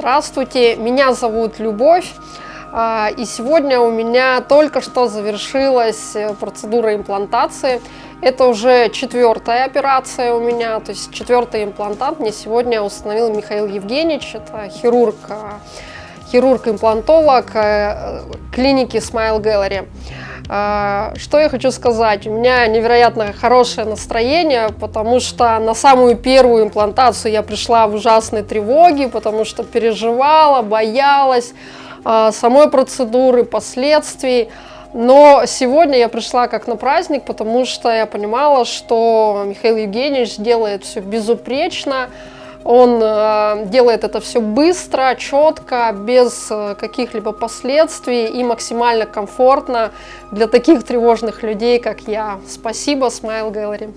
Здравствуйте, меня зовут Любовь. а, И сегодня у меня только что завершилась э, процедура имплантации. Это уже четвертая операция у меня, то есть четвертый имплантант мне сегодня установил Михаил Евгеньевич, это хирург, а, хирург-имплантолог э, клиники Smile Gallery. А, Что я хочу сказать? У меня невероятно хорошее настроение, потому что на самую первую имплантацию я пришла в ужасной тревоге, потому что переживала, боялась а, самой процедуры, последствий. Но сегодня я пришла как на праздник, потому что я понимала, что Михаил Евгеньевич делает все безупречно, он э, делает это все быстро, четко, без э, каких-либо последствий и максимально комфортно для таких тревожных людей, как я. Спасибо, Smile Gallery.